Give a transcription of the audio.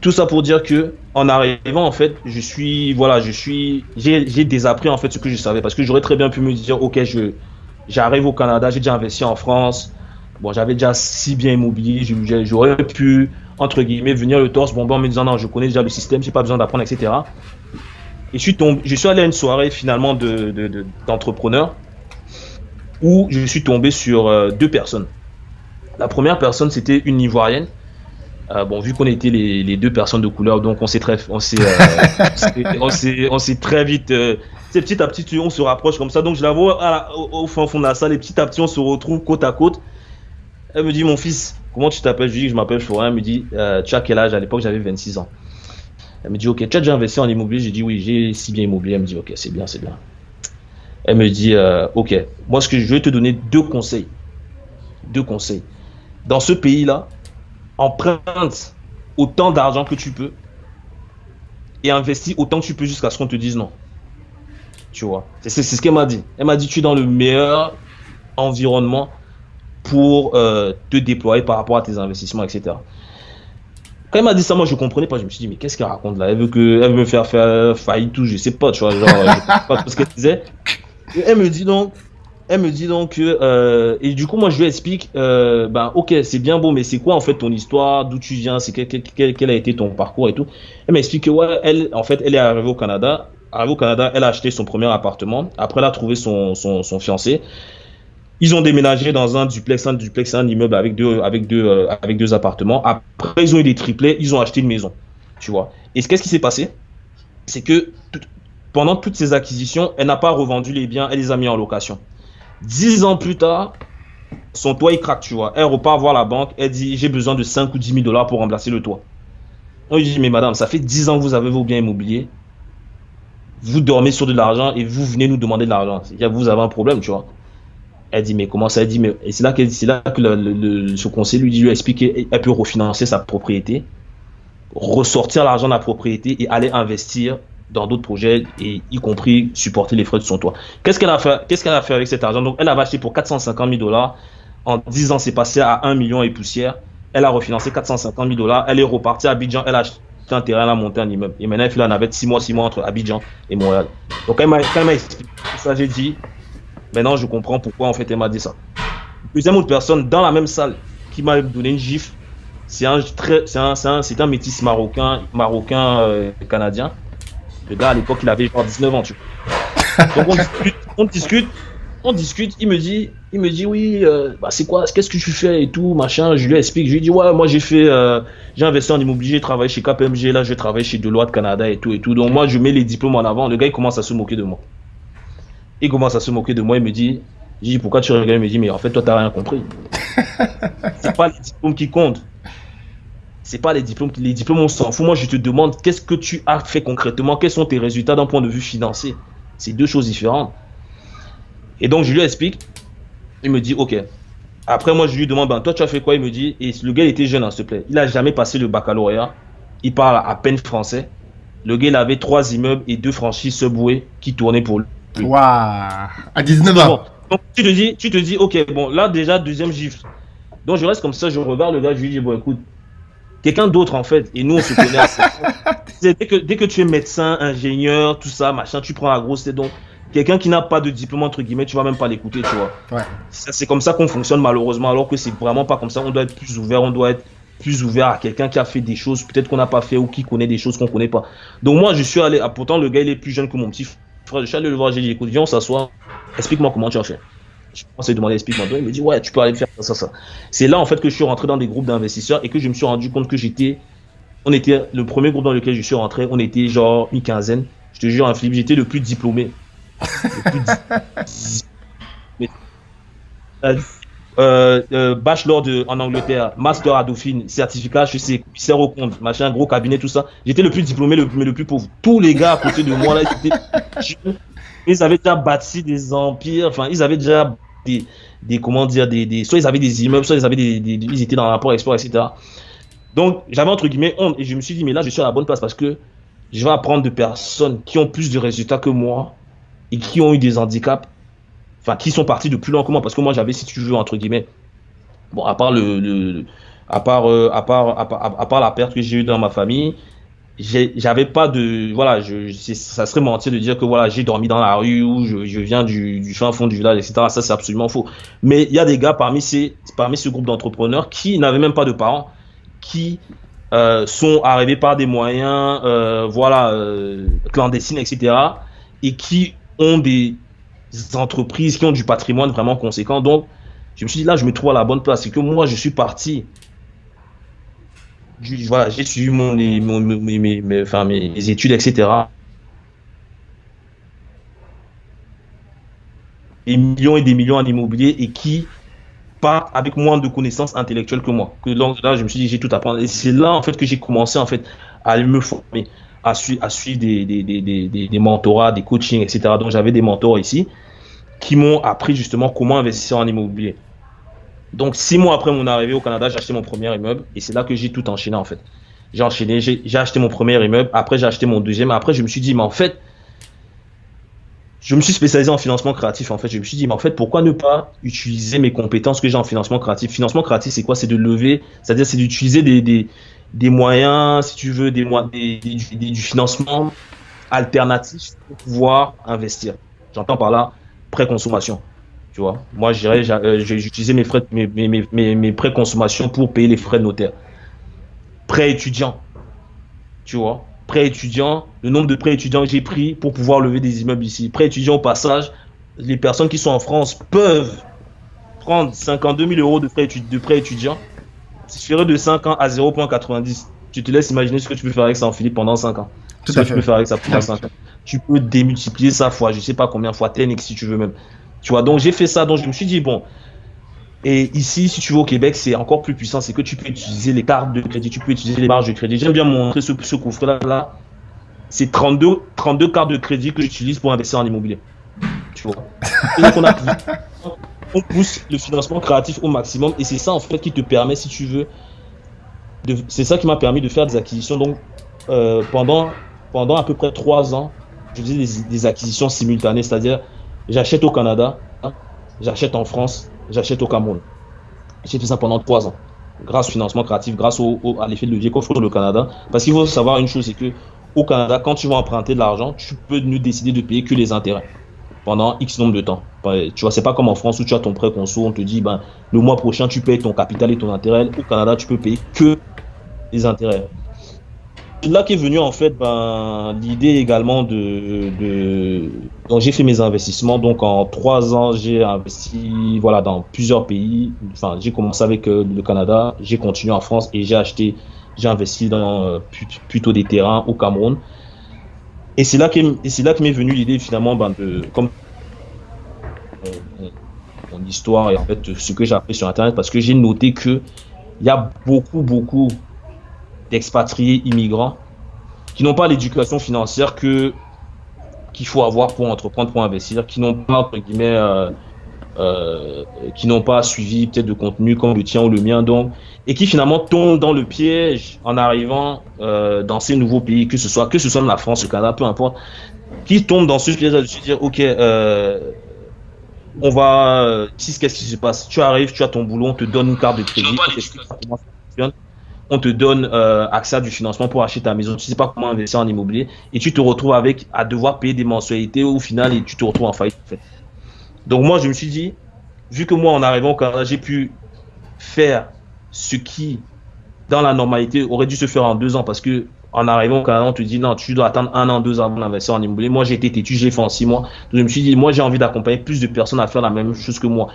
tout ça pour dire que en arrivant en fait, je suis voilà, je suis j'ai désappris en fait ce que je savais parce que j'aurais très bien pu me dire OK, je j'arrive au Canada, j'ai déjà investi en France. Bon, j'avais déjà si bien immobilier, j'aurais pu entre guillemets venir le torse bon en me disant non, je connais déjà le système, j'ai pas besoin d'apprendre etc. Et je suis tombé, je suis allé à une soirée finalement de d'entrepreneurs où je suis tombé sur euh, deux personnes. La première personne, c'était une Ivoirienne euh, bon, vu qu'on était les, deux personnes de couleur, donc on s'est très, on s'est, euh, on s'est, très vite, euh, petit à petit, on se rapproche comme ça. Donc je la vois au, fond, fond de la salle et petit à petit, on se retrouve côte à côte. Elle me dit, mon fils, comment tu t'appelles? Je lui dis je m'appelle Florian. Elle me dit, tu as quel âge? À l'époque, j'avais 26 ans. Elle me dit, ok, tu as déjà investi en immobilier? J'ai dit, oui, j'ai si bien immobilier. Elle me dit, ok, c'est bien, c'est bien. Elle me dit, ok, moi, ce que je vais te donner deux conseils. Deux conseils. Dans ce pays-là, emprunte autant d'argent que tu peux et investis autant que tu peux jusqu'à ce qu'on te dise non. Tu vois, c'est ce qu'elle m'a dit. Elle m'a dit tu es dans le meilleur environnement pour euh, te déployer par rapport à tes investissements, etc. Quand elle m'a dit ça, moi je comprenais pas. Je me suis dit, mais qu'est-ce qu'elle raconte là? Elle veut, que, elle veut me faire faire faillite tout, je sais pas, tu vois. Genre, je pas ce qu'elle disait. elle me dit donc, elle me dit donc que euh, et du coup moi je lui explique euh, ben ok c'est bien beau mais c'est quoi en fait ton histoire? D'où tu viens? C'est quel, quel, a été ton parcours et tout? Elle m'explique que ouais elle en fait elle est arrivée au Canada. Arrivée au Canada elle a acheté son premier appartement. Après elle a trouvé son, son, son fiancé. Ils ont déménagé dans un duplex un duplex un immeuble avec deux avec deux euh, avec deux appartements. Après ils ont eu des triplés. Ils ont acheté une maison. Tu vois? Et qu'est-ce qui s'est passé? C'est que pendant toutes ces acquisitions elle n'a pas revendu les biens. Elle les a mis en location Dix ans plus tard, son toit il craque, tu vois. Elle repart voir la banque, elle dit j'ai besoin de 5 ou 10 000 dollars pour remplacer le toit. On lui dit mais madame, ça fait 10 ans que vous avez vos biens immobiliers. Vous dormez sur de l'argent et vous venez nous demander de l'argent. Vous avez un problème, tu vois. Elle dit mais comment ça? Elle dit mais c'est là, c'est là que le, ce conseil lui dit lui expliquer elle peut refinancer sa propriété, ressortir l'argent de la propriété et aller investir dans d'autres projets, et y compris supporter les frais de son toit. Qu'est-ce qu'elle a fait Qu'est-ce qu'elle a fait avec cet argent? Donc, elle a acheté pour 450 000 dollars. En 10 ans, c'est passé à 1 million et poussière. Elle a refinancé 450 000 dollars. Elle est repartie à Abidjan. Elle a acheté un terrain, elle a monté un immeuble. Et maintenant, elle fait la navette 6 mois, 6 mois entre Abidjan et Montréal. Donc, elle m'a expliqué ça. J'ai dit, maintenant, je comprends pourquoi, en fait, elle m'a dit ça. Deuxième autre personne, dans la même salle, qui m'a donné une gifle, c'est un, un, un, un, métis marocain, marocain euh, canadien. Le gars, à l'époque, il avait genre 19 ans. Donc on discute, on discute, on discute, il me dit, il me dit oui, euh, bah c'est quoi, qu'est-ce que tu fais et tout, machin. Je lui explique, je lui dis ouais, moi j'ai fait, euh, j'ai investi en immobilier, j'ai travaillé chez KPMG, là je travaille chez Deloitte Canada et tout et tout. Donc moi je mets les diplômes en avant. Le gars il commence à se moquer de moi. Il commence à se moquer de moi, il me dit, je dis pourquoi tu regardes, il me dit mais en fait toi t'as rien compris. c'est pas les diplômes qui comptent c'est pas les diplômes. Les diplômes, on s'en fout. Moi, je te demande qu'est-ce que tu as fait concrètement, quels sont tes résultats d'un point de vue financier? C'est deux choses différentes. Et donc, je lui explique. Il me dit, OK. Après, moi, je lui demande, ben, toi, tu as fait quoi? Il me dit, et le gars, il était jeune, hein, s'il te plaît. Il a jamais passé le baccalauréat. Il parle à peine français. Le gars, il avait trois immeubles et deux franchises Subway qui tournaient pour lui. Waouh À 19 ans. Donc, tu te dis, tu te dis, OK, bon, là, déjà, deuxième gifle. Donc, je reste comme ça, je regarde le gars, je lui dis, bon, écoute, quelqu'un d'autre en fait. Et nous, on se connaît assez. dès, que, dès que tu es médecin, ingénieur, tout ça, machin, tu prends la grosse tête. Donc, quelqu'un qui n'a pas de diplôme, entre guillemets, tu vas même pas l'écouter, tu vois. Ouais. C'est comme ça qu'on fonctionne malheureusement, alors que c'est vraiment pas comme ça. On doit être plus ouvert, on doit être plus ouvert à quelqu'un qui a fait des choses peut-être qu'on n'a pas fait ou qui connaît des choses qu'on connaît pas. Donc moi, je suis allé, ah, pourtant le gars il est plus jeune que mon petit frère, je suis allé le voir, j'ai dit écoute, viens on s'assoit, explique-moi comment tu as fait. Je pensais demander explique-moi. Il me dit ouais, tu peux aller faire ça, ça, ça. C'est là en fait que je suis rentré dans des groupes d'investisseurs et que je me suis rendu compte que j'étais, on était le premier groupe dans lequel je suis rentré, on était genre une quinzaine. Je te jure un flip, j'étais le plus diplômé. Le plus euh, euh, euh, bachelor de, en Angleterre, master à Dauphine, certificat je sais, commissaire au compte, machin, gros cabinet, tout ça. J'étais le plus diplômé, le, mais le plus pauvre. Tous les gars à côté de moi là, ils avaient déjà bâti des empires, enfin, ils avaient déjà des, des comment dire, des, des, soit ils avaient des immeubles, soit ils avaient des, ils étaient dans l'apport export, etc. Donc, j'avais entre guillemets honte et je me suis dit, mais là, je suis à la bonne place parce que je vais apprendre de personnes qui ont plus de résultats que moi et qui ont eu des handicaps, enfin, qui sont partis de plus loin que moi parce que moi, j'avais, si tu veux, entre guillemets, bon, à part le, le à part, euh, à part, à part, la perte que j'ai eue dans ma famille, j'avais pas de voilà je, ça serait mentir de dire que voilà j'ai dormi dans la rue ou je, viens du, du, fin fond du village etc ça c'est absolument faux. Mais il y a des gars parmi ces parmi ce groupe d'entrepreneurs qui n'avaient même pas de parents qui euh, sont arrivés par des moyens euh, voilà euh, clandestines etc et qui ont des entreprises qui ont du patrimoine vraiment conséquent. Donc je me suis dit là je me trouve à la bonne place. C'est que moi je suis parti j'ai suivi mes, études, etc. Des millions et des millions en immobilier et qui pas avec moins de connaissances intellectuelles que moi. Que là, je me suis dit, j'ai tout à apprendre. Et c'est là, en fait, que j'ai commencé, en fait, à me former, à, suivre, des, des mentorats, des coachings, etc. Donc, j'avais des mentors ici qui m'ont appris justement comment investir en immobilier. Donc, six mois après mon arrivée au Canada, j'ai acheté mon premier immeuble et c'est là que j'ai tout enchaîné en fait. J'ai enchaîné, j'ai acheté mon premier immeuble, après j'ai acheté mon deuxième, après je me suis dit, mais en fait, je me suis spécialisé en financement créatif en fait. Je me suis dit, mais en fait, pourquoi ne pas utiliser mes compétences que j'ai en financement créatif? Financement créatif, c'est quoi? C'est de lever, c'est-à-dire c'est d'utiliser des, moyens, si tu veux, des, des, des, du financement alternatif pour pouvoir investir. J'entends par là pré-consommation. Tu vois, moi, euh, j'ai utilisé mes frais, mes, mes, mes, mes prêts consommation pour payer les frais de notaire. Prêt étudiant, tu vois, prêt étudiant, le nombre de prêts étudiants que j'ai pris pour pouvoir lever des immeubles ici. Prêt étudiant au passage, les personnes qui sont en France peuvent prendre 52 000 euros de prêt, de prêt étudiant. Ferais de 5 ans à 0,90, tu te laisses imaginer ce que tu peux faire avec ça en Philippe pendant 5 ans. ce que tu peux faire avec ça pendant 5 ans. Tu peux démultiplier ça fois, je sais pas combien fois, 10 si tu veux même. Tu vois, donc j'ai fait ça, donc je me suis dit, bon, et ici, si tu veux au Québec, c'est encore plus puissant, c'est que tu peux utiliser les cartes de crédit, tu peux utiliser les marges de crédit. J'aime bien montrer ce, ce coffre-là. Là. C'est 32, 32 cartes de crédit que j'utilise pour investir en immobilier. Tu vois. Donc on, a, on pousse le financement créatif au maximum et c'est ça en fait qui te permet, si tu veux, c'est ça qui m'a permis de faire des acquisitions. Donc euh, pendant, pendant à peu près 3 ans, je faisais des, des acquisitions simultanées, c'est-à-dire J'achète au Canada, j'achète en France, j'achète au Cameroun. J'ai fait ça pendant trois ans, grâce au financement créatif, grâce au, à l'effet de levier qu'offre le Canada. Parce qu'il faut savoir une chose, c'est que au Canada, quand tu vas emprunter de l'argent, tu peux nous décider de payer que les intérêts pendant X nombre de temps. Tu vois, c'est pas comme en France où tu as ton prêt conso, on te dit, ben, le mois prochain, tu payes ton capital et ton intérêt. Au Canada, tu peux payer que les intérêts. Là qu'est venue en fait ben, l'idée également de, donc j'ai fait mes investissements. Donc en trois ans j'ai investi voilà dans plusieurs pays. Enfin j'ai commencé avec euh, le Canada j'ai continué en France et j'ai acheté j'ai investi dans euh, plutôt des terrains au Cameroun. Et c'est là que c'est là m'est venue l'idée finalement ben, de comme mon, histoire et en fait ce que j'ai appris sur internet parce que j'ai noté que il y a beaucoup beaucoup d'expatriés immigrants qui n'ont pas l'éducation financière que qu'il faut avoir pour entreprendre, pour investir, qui n'ont pas entre guillemets, euh, euh, qui n'ont pas suivi peut-être de contenu comme le tien ou le mien, donc et qui finalement tombent dans le piège en arrivant euh, dans ces nouveaux pays, que ce soit que ce soit la France, le Canada, peu importe, qui tombent dans ce piège de se dire ok, on va, qu'est-ce qui se passe? Tu arrives, tu as ton boulot, on te donne une carte de crédit, on te donne euh, accès à du financement pour acheter ta maison, tu sais pas comment investir en immobilier et tu te retrouves avec à devoir payer des mensualités au final et tu te retrouves en faillite. Donc moi je me suis dit, vu que moi en arrivant au Canada j'ai pu faire ce qui dans la normalité aurait dû se faire en deux ans parce que en arrivant au Canada on te dit non tu dois attendre un an deux ans avant d'investir en immobilier. Moi j'ai été têtu, j'ai fait en six mois. Je me suis dit moi j'ai envie d'accompagner plus de personnes à faire la même chose que moi